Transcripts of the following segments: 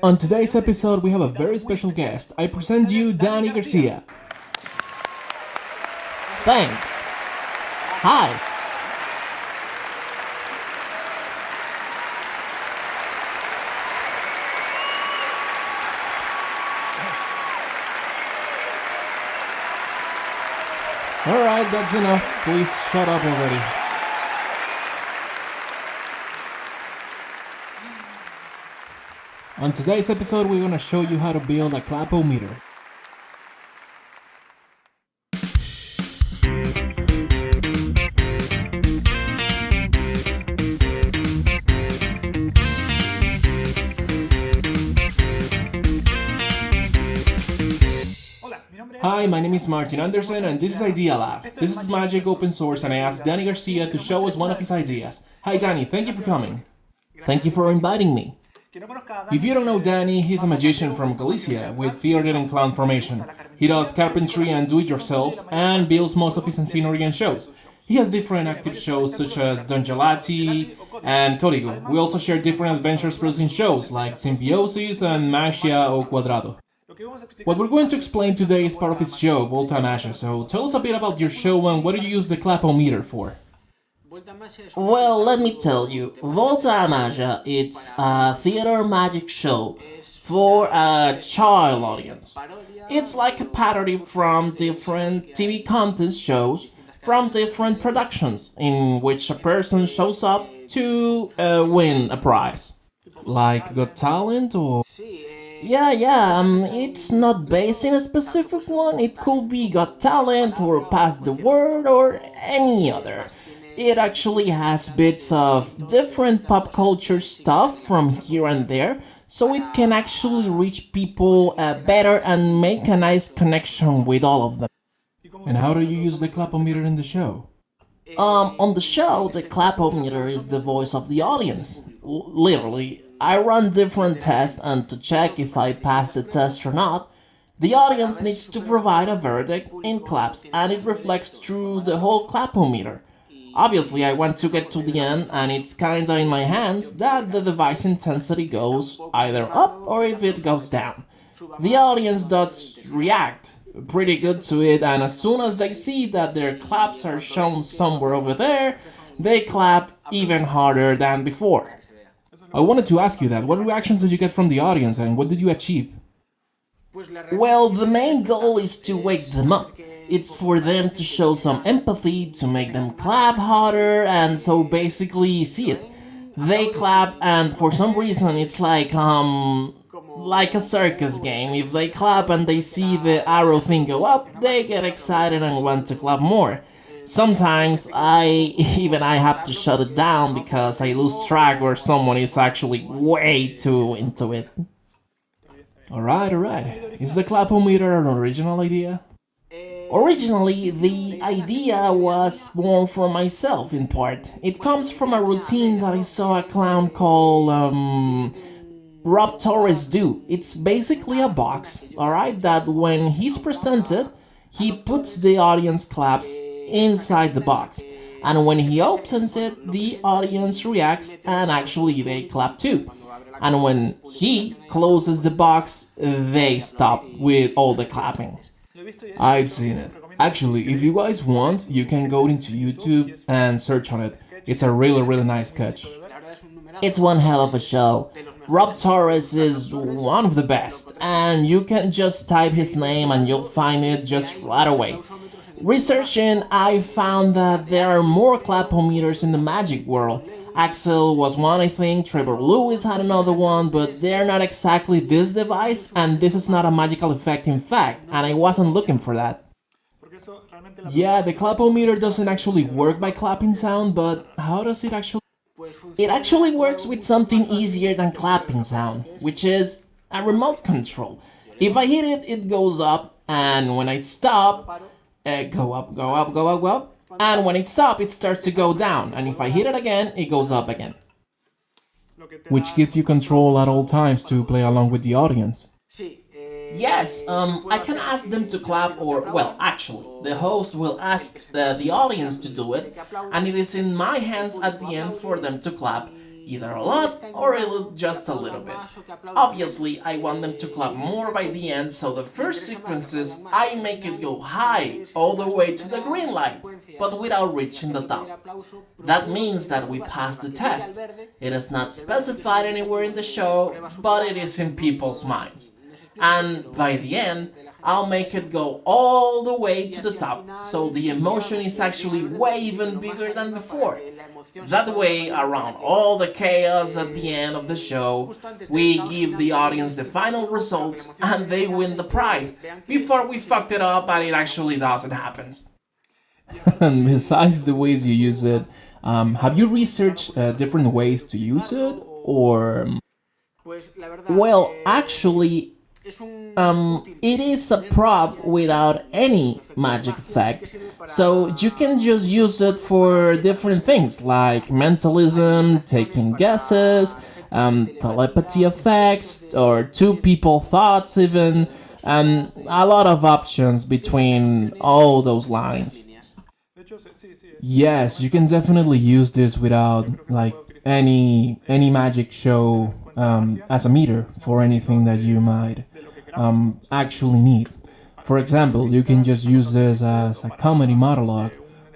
On today's episode, we have a very special guest. I present you Danny Garcia. Thanks. Hi. Alright, that's enough. Please shut up already. On today's episode, we're gonna show you how to build a clapometer. Hi, my name is Martin Anderson and this is Idea Lab. This is Magic Open Source and I asked Danny Garcia to show us one of his ideas. Hi Danny, thank you for coming. Thank you for inviting me. If you don't know Danny, he's a magician from Galicia with theater and clown formation. He does carpentry and do-it-yourselves and builds most of his Encinorian shows. He has different active shows such as Don Gelati and Código. We also share different adventures producing shows like Symbiosis and Magia o Quadrado. What we're going to explain today is part of his show, Volta Magia, so tell us a bit about your show and what do you use the clapometer for? Well, let me tell you, Volta Magia, it's a theater magic show for a child audience. It's like a parody from different TV contest shows from different productions in which a person shows up to uh, win a prize. Like Got Talent or... Yeah, yeah, um, it's not based in a specific one. It could be Got Talent or Pass the Word or any other. It actually has bits of different pop culture stuff from here and there, so it can actually reach people uh, better and make a nice connection with all of them. And how do you use the clapometer in the show? Um, on the show, the clapometer is the voice of the audience. L literally, I run different tests and to check if I pass the test or not, the audience needs to provide a verdict in claps and it reflects through the whole clapometer. Obviously, I want to get to the end and it's kinda in my hands that the device intensity goes either up or if it goes down. The audience does react pretty good to it and as soon as they see that their claps are shown somewhere over there, they clap even harder than before. I wanted to ask you that. What reactions did you get from the audience and what did you achieve? Well, the main goal is to wake them up. It's for them to show some empathy, to make them clap harder, and so basically see it. They clap and for some reason it's like, um, like a circus game. If they clap and they see the arrow thing go up, they get excited and want to clap more. Sometimes I even I have to shut it down because I lose track or someone is actually way too into it. Alright, alright. Is the clapometer an original idea? Originally, the idea was born from myself in part. It comes from a routine that I saw a clown called um, Rob Torres do. It's basically a box, alright, that when he's presented, he puts the audience claps inside the box. And when he opens it, the audience reacts and actually they clap too. And when he closes the box, they stop with all the clapping. I've seen it. Actually, if you guys want, you can go into YouTube and search on it. It's a really, really nice catch. It's one hell of a show. Rob Torres is one of the best, and you can just type his name and you'll find it just right away. Researching, I found that there are more clapometers in the magic world. Axel was one, I think, Trevor Lewis had another one, but they're not exactly this device, and this is not a magical effect in fact, and I wasn't looking for that. Yeah, the clapometer doesn't actually work by clapping sound, but how does it actually... It actually works with something easier than clapping sound, which is a remote control. If I hit it, it goes up, and when I stop, uh, go up, go up, go up, go up, and when it stops, it starts to go down, and if I hit it again, it goes up again. Which gives you control at all times to play along with the audience. Yes, um, I can ask them to clap or, well, actually, the host will ask the, the audience to do it, and it is in my hands at the end for them to clap. Either a lot or a just a little bit. Obviously, I want them to clap more by the end, so the first sequences I make it go high, all the way to the green light, but without reaching the top. That means that we passed the test. It is not specified anywhere in the show, but it is in people's minds. And by the end, I'll make it go all the way to the top, so the emotion is actually way even bigger than before. That way, around all the chaos at the end of the show, we give the audience the final results and they win the prize, before we fucked it up and it actually doesn't happen. and besides the ways you use it, um, have you researched uh, different ways to use it, or... Well, actually, um, it is a prop without any magic effect, so you can just use it for different things like mentalism, taking guesses, um, telepathy effects, or two people thoughts even, and a lot of options between all those lines. Yes, you can definitely use this without like any any magic show um, as a meter for anything that you might um, actually need. For example, you can just use this as a comedy monologue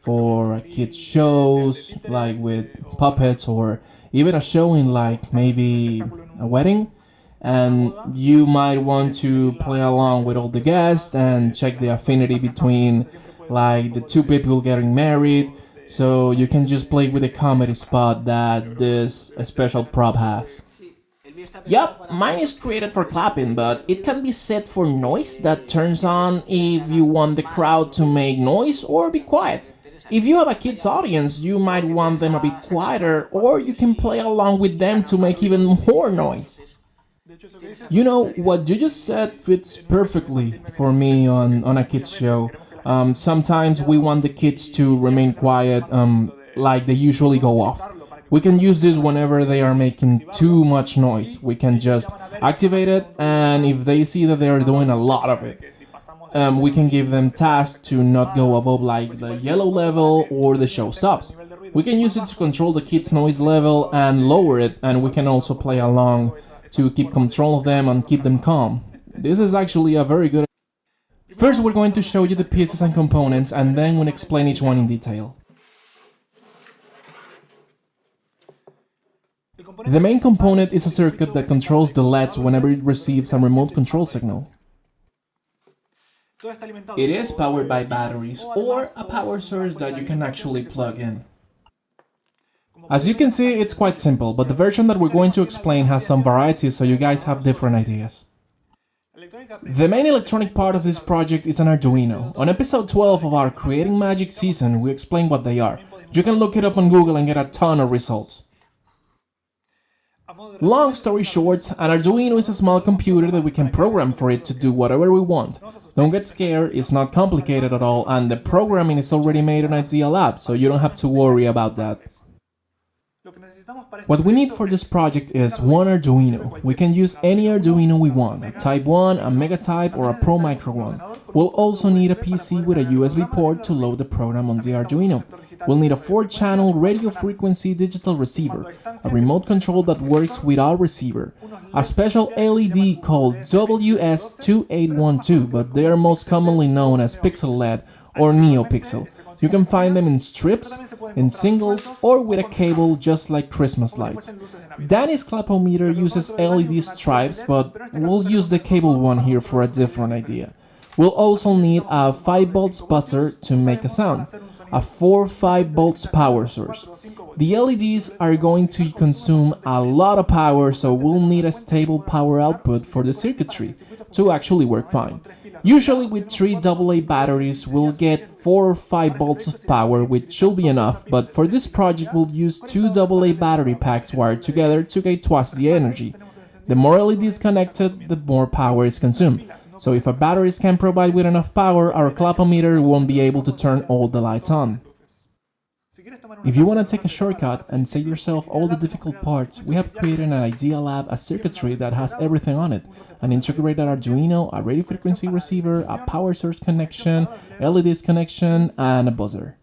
for kids shows like with puppets or even a show in like maybe a wedding and you might want to play along with all the guests and check the affinity between like the two people getting married so you can just play with the comedy spot that this special prop has. Yup, mine is created for clapping, but it can be set for noise that turns on if you want the crowd to make noise or be quiet. If you have a kids audience, you might want them a bit quieter, or you can play along with them to make even more noise. You know, what you just said fits perfectly for me on, on a kids show. Um, sometimes we want the kids to remain quiet, um, like they usually go off. We can use this whenever they are making too much noise. We can just activate it and if they see that they are doing a lot of it, um, we can give them tasks to not go above like the yellow level or the show stops. We can use it to control the kids noise level and lower it and we can also play along to keep control of them and keep them calm. This is actually a very good First we're going to show you the pieces and components and then we'll explain each one in detail. The main component is a circuit that controls the LEDs whenever it receives a remote control signal. It is powered by batteries or a power source that you can actually plug in. As you can see, it's quite simple, but the version that we're going to explain has some varieties so you guys have different ideas. The main electronic part of this project is an Arduino. On episode 12 of our Creating Magic season, we explain what they are. You can look it up on Google and get a ton of results. Long story short, an Arduino is a small computer that we can program for it to do whatever we want. Don't get scared, it's not complicated at all, and the programming is already made on Idea Lab, so you don't have to worry about that. What we need for this project is one Arduino. We can use any Arduino we want, a Type 1, a Mega Type or a Pro Micro one. We'll also need a PC with a USB port to load the program on the Arduino. We'll need a 4-channel radio frequency digital receiver, a remote control that works without receiver, a special LED called WS2812, but they are most commonly known as Pixel LED or NeoPixel. You can find them in strips, in singles, or with a cable just like Christmas lights. Danny's clapometer uses LED stripes, but we'll use the cable one here for a different idea. We'll also need a 5 volts buzzer to make a sound, a 4 5 volts power source. The LEDs are going to consume a lot of power, so we'll need a stable power output for the circuitry to actually work fine. Usually with 3 AA batteries we'll get 4 or 5 volts of power which should be enough, but for this project we'll use 2 AA battery packs wired together to get twice the energy. The more LEDs connected, the more power is consumed. So if our batteries can provide with enough power, our clapometer won't be able to turn all the lights on. If you want to take a shortcut and save yourself all the difficult parts, we have created an Idea Lab, a circuitry that has everything on it. An integrated Arduino, a radio frequency receiver, a power source connection, LEDs connection, and a buzzer.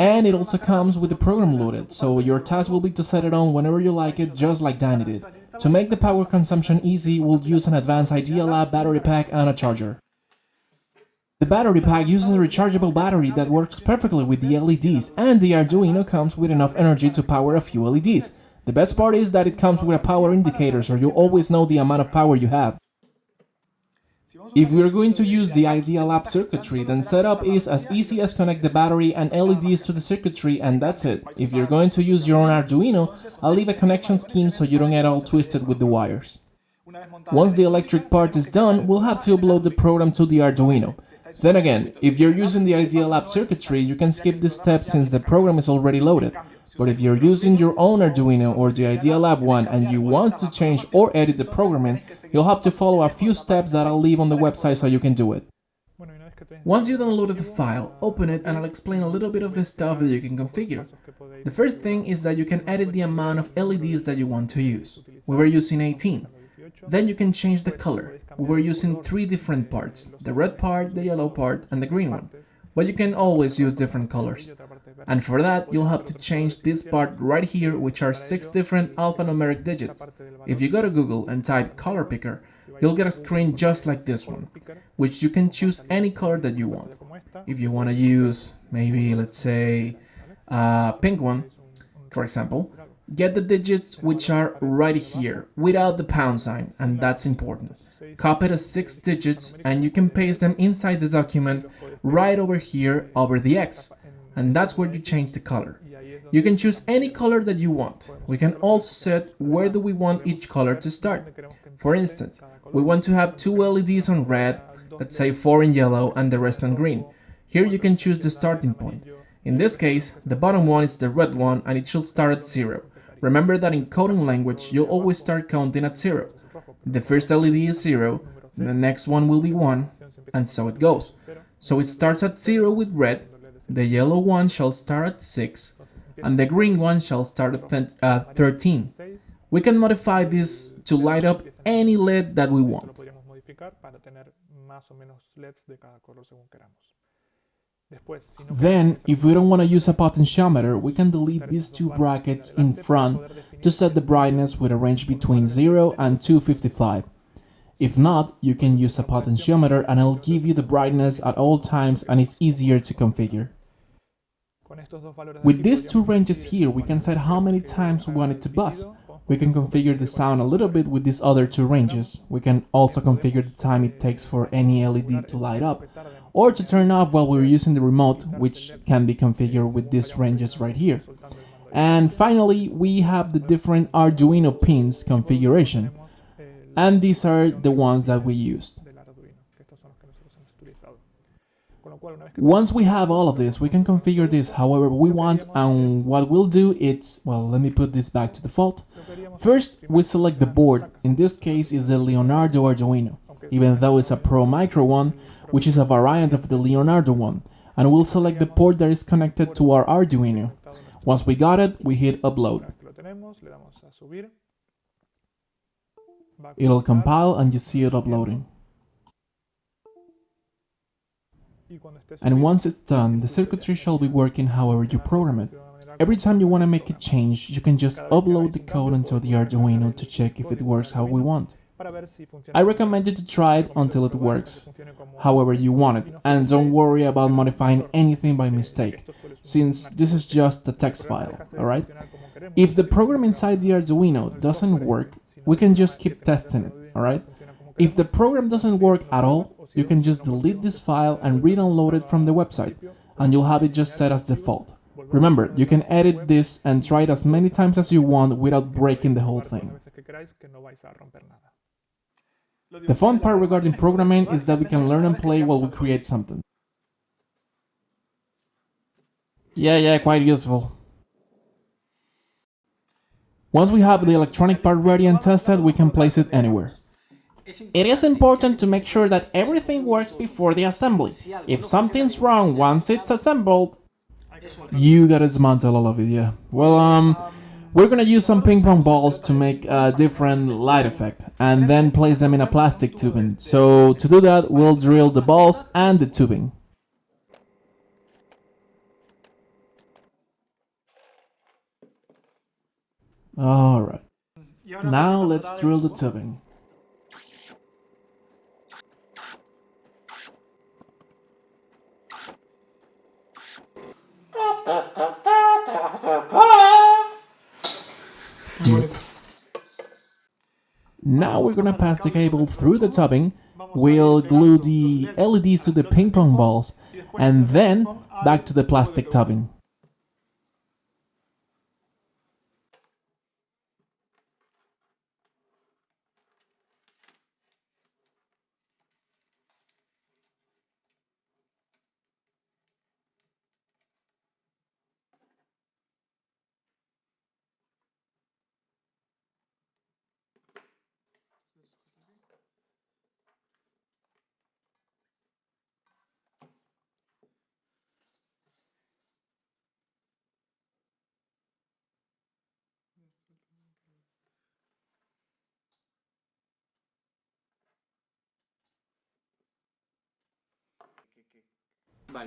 And it also comes with the program loaded, so your task will be to set it on whenever you like it, just like Danny did. To make the power consumption easy, we'll use an advanced Idealab battery pack and a charger. The battery pack uses a rechargeable battery that works perfectly with the LEDs, and the Arduino comes with enough energy to power a few LEDs. The best part is that it comes with a power indicator, so you always know the amount of power you have. If we are going to use the Idealab circuitry, then setup is as easy as connect the battery and LEDs to the circuitry and that's it. If you're going to use your own Arduino, I'll leave a connection scheme so you don't get all twisted with the wires. Once the electric part is done, we'll have to upload the program to the Arduino. Then again, if you're using the Idealab circuitry, you can skip this step since the program is already loaded. But if you're using your own Arduino or the Idea Lab one and you want to change or edit the programming, you'll have to follow a few steps that I'll leave on the website so you can do it. Once you downloaded the file, open it and I'll explain a little bit of the stuff that you can configure. The first thing is that you can edit the amount of LEDs that you want to use. We were using 18. Then you can change the color. We were using three different parts, the red part, the yellow part and the green one. But you can always use different colors. And for that, you'll have to change this part right here, which are six different alphanumeric digits. If you go to Google and type color picker, you'll get a screen just like this one, which you can choose any color that you want. If you want to use, maybe, let's say, a pink one, for example, get the digits which are right here, without the pound sign, and that's important. Copy the six digits and you can paste them inside the document right over here over the X and that's where you change the color. You can choose any color that you want. We can also set where do we want each color to start. For instance, we want to have two LEDs on red, let's say four in yellow and the rest on green. Here you can choose the starting point. In this case, the bottom one is the red one and it should start at zero. Remember that in coding language, you'll always start counting at zero. The first LED is zero, the next one will be one, and so it goes. So it starts at zero with red, the yellow one shall start at 6, and the green one shall start at uh, 13. We can modify this to light up any LED that we want. Then, if we don't want to use a potentiometer, we can delete these two brackets in front to set the brightness with a range between 0 and 255. If not, you can use a potentiometer and it'll give you the brightness at all times and it's easier to configure. With these two ranges here, we can set how many times we want it to buzz. We can configure the sound a little bit with these other two ranges. We can also configure the time it takes for any LED to light up, or to turn off while we're using the remote, which can be configured with these ranges right here. And finally, we have the different Arduino pins configuration and these are the ones that we used. Once we have all of this, we can configure this however we want and what we'll do is, well, let me put this back to default. First, we select the board, in this case is the Leonardo Arduino, even though it's a Pro Micro one, which is a variant of the Leonardo one, and we'll select the port that is connected to our Arduino. Once we got it, we hit upload. It'll compile and you see it uploading. And once it's done, the circuitry shall be working however you program it. Every time you want to make a change, you can just upload the code into the Arduino to check if it works how we want. I recommend you to try it until it works, however you want it, and don't worry about modifying anything by mistake, since this is just a text file, alright? If the program inside the Arduino doesn't work, we can just keep testing it, alright? If the program doesn't work at all, you can just delete this file and re-download it from the website, and you'll have it just set as default. Remember, you can edit this and try it as many times as you want without breaking the whole thing. The fun part regarding programming is that we can learn and play while we create something. Yeah, yeah, quite useful. Once we have the electronic part ready and tested, we can place it anywhere. It is important to make sure that everything works before the assembly. If something's wrong once it's assembled, you gotta dismantle all of it, yeah. Well, um, we're gonna use some ping pong balls to make a different light effect and then place them in a plastic tubing. So to do that, we'll drill the balls and the tubing. Alright. Now let's drill the tubing. Now we're gonna pass the cable through the tubing, we'll glue the LEDs to the ping pong balls, and then back to the plastic tubing.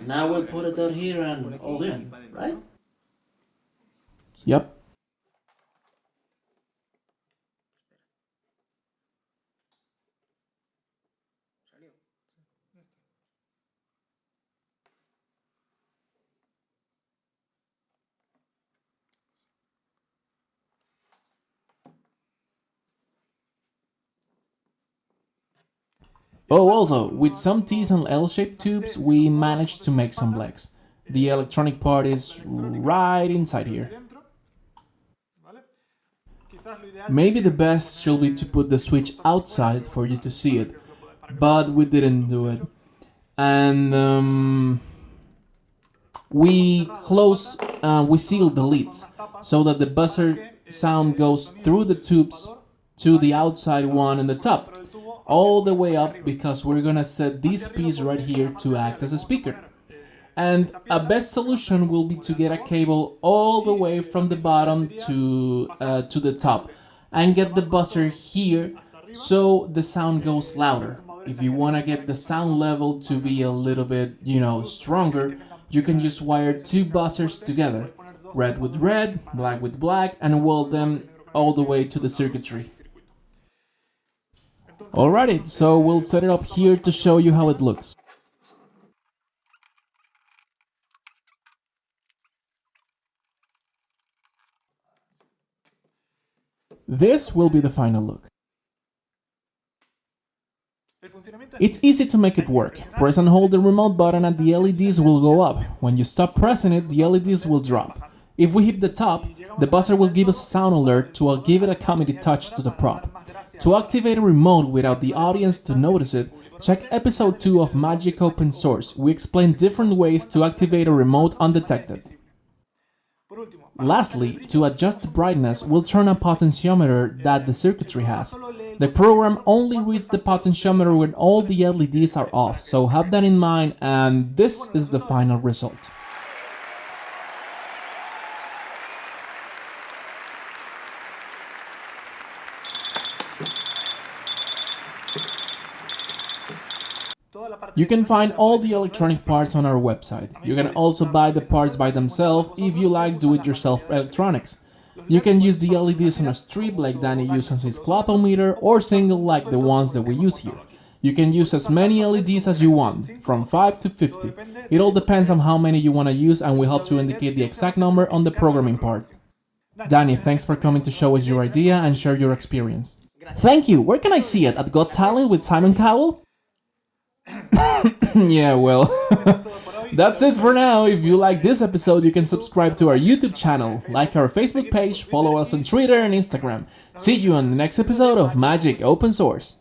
Now we'll put it out here and all in, right? Yep. Oh, also, with some T's and L-shaped tubes, we managed to make some legs. The electronic part is right inside here. Maybe the best should be to put the switch outside for you to see it, but we didn't do it. And um, we close, uh, we seal the lids so that the buzzer sound goes through the tubes to the outside one in the top all the way up because we're gonna set this piece right here to act as a speaker. And a best solution will be to get a cable all the way from the bottom to, uh, to the top and get the buzzer here so the sound goes louder. If you want to get the sound level to be a little bit, you know, stronger, you can just wire two buzzers together, red with red, black with black, and weld them all the way to the circuitry. Alrighty, so we'll set it up here to show you how it looks. This will be the final look. It's easy to make it work. Press and hold the remote button and the LEDs will go up. When you stop pressing it, the LEDs will drop. If we hit the top, the buzzer will give us a sound alert to uh, give it a comedy touch to the prop. To activate a remote without the audience to notice it, check episode 2 of Magic Open Source. We explain different ways to activate a remote undetected. Lastly, to adjust brightness, we'll turn a potentiometer that the circuitry has. The program only reads the potentiometer when all the LEDs are off, so have that in mind and this is the final result. You can find all the electronic parts on our website. You can also buy the parts by themselves if you like do-it-yourself electronics. You can use the LEDs on a strip like Danny uses on his clapometer or single like the ones that we use here. You can use as many LEDs as you want, from 5 to 50. It all depends on how many you want to use and we help to indicate the exact number on the programming part. Danny, thanks for coming to show us your idea and share your experience. Thank you! Where can I see it? At Got Talent with Simon Cowell? yeah, well, that's it for now. If you like this episode, you can subscribe to our YouTube channel, like our Facebook page, follow us on Twitter and Instagram. See you on the next episode of Magic Open Source.